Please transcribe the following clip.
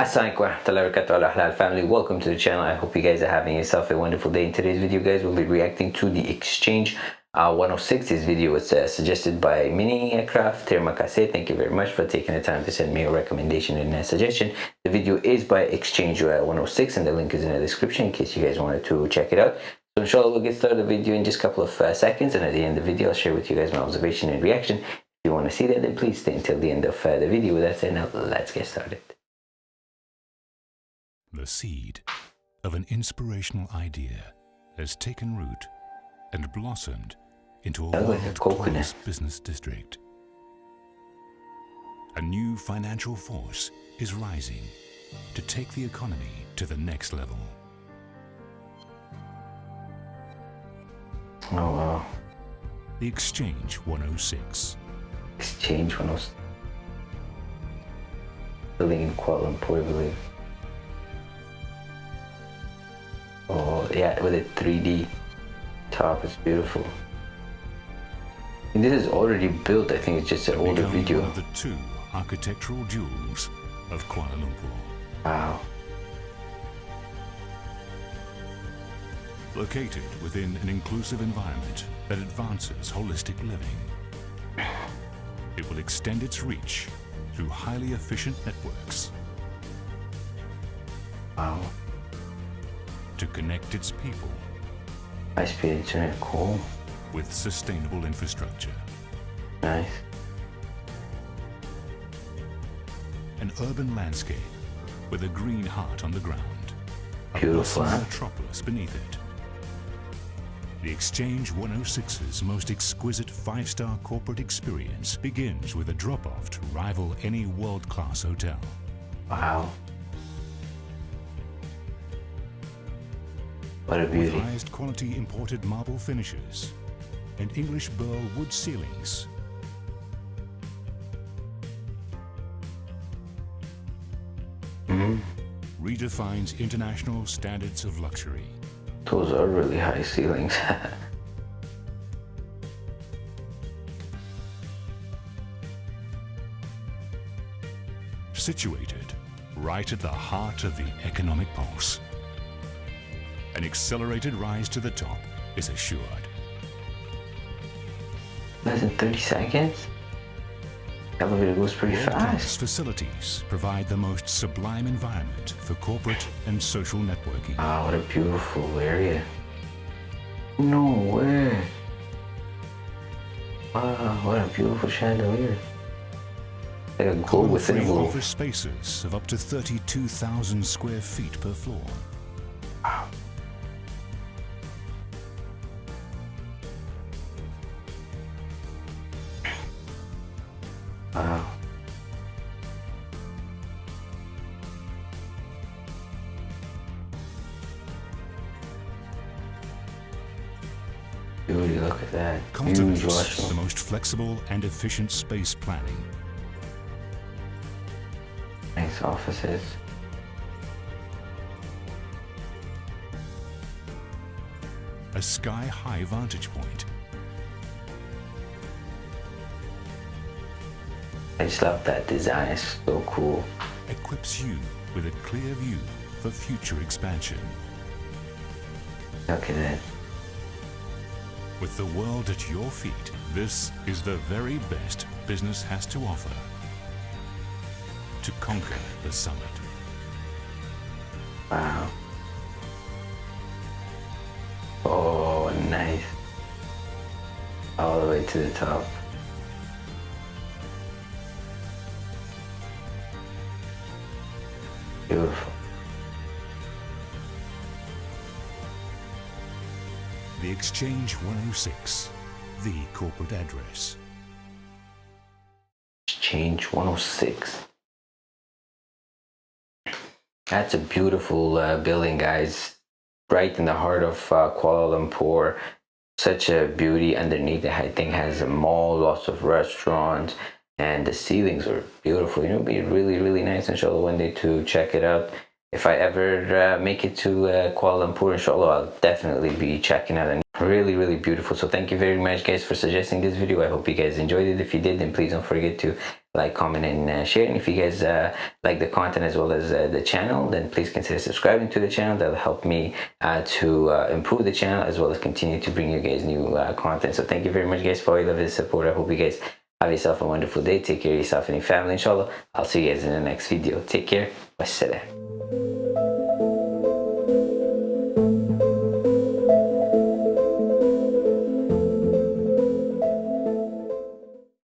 Assalamualaikum family welcome to the channel. I hope you guys are having yourself a wonderful day. In today's video guys we'll be reacting to the exchange uh, 106 this video was uh, suggested by mini aircraft termakase thank you very much for taking the time to send me a recommendation and a suggestion. The video is by exchange uh, 106 and the link is in the description in case you guys wanted to check it out so inshallah we'll get started the video in just a couple of uh, seconds and at the end of the video I'll share with you guys my observation and reaction if you want to see that then please stay until the end of uh, the video with that said now let's get started the seed of an inspirational idea has taken root and blossomed into a world-class business district. A new financial force is rising to take the economy to the next level. Oh wow. The Exchange 106. Exchange 106. Building in Kuala Lumpur, I believe. Oh yeah, with a 3D top, it's beautiful. And this is already built. I think it's just an older video. One of the two architectural jewels of Kuala Lumpur. Wow. Located within an inclusive environment that advances holistic living, it will extend its reach through highly efficient networks. Wow to connect its people. High-speed internet, cool. With sustainable infrastructure. Nice. An urban landscape with a green heart on the ground. Beautiful. A metropolis beneath it. The Exchange 106's most exquisite five-star corporate experience begins with a drop-off to rival any world-class hotel. Wow. What a beauty. With highest quality imported marble finishes and English burl wood ceilings. Mm -hmm. Redefines international standards of luxury. Those are really high ceilings. Situated right at the heart of the economic pulse an accelerated rise to the top is assured. Less than 30 seconds? Elevator goes pretty fast. facilities provide the most sublime environment for corporate and social networking. Wow, what a beautiful area. No way. Wow, what a beautiful chandelier. Like a globe within a globe. office spaces of up to 32,000 square feet per floor. Wow. Dude, look at that. The most flexible and efficient space planning. Nice offices. A sky-high vantage point I just love that design, it's so cool. Equips you with a clear view for future expansion. Look at that. With the world at your feet, this is the very best business has to offer to conquer the summit. Wow. Oh, nice. All the way to the top. Beautiful. Exchange 106, the corporate address. Exchange 106. That's a beautiful uh, building, guys. Right in the heart of uh, Kuala Lumpur. Such a beauty underneath. The thing has a mall, lots of restaurants and the ceilings are beautiful you know it'd be really really nice inshallah one day to check it out if i ever uh, make it to uh, kuala lumpur inshallah i'll definitely be checking out really really beautiful. So thank you very much guys for suggesting this video. I hope you guys enjoyed it. If you did then please don't forget to like comment and uh, share. And if you guys uh, like the content as well as uh, the channel then please consider subscribing to the channel. That'll help me uh, to uh, improve the channel as well as continue to bring you guys new uh, content. So thank you very much guys for all of the support. I hope you guys have yourself a wonderful day. Take care of yourself and your family inshallah. I'll see you guys in the next video. Take care. Wassalam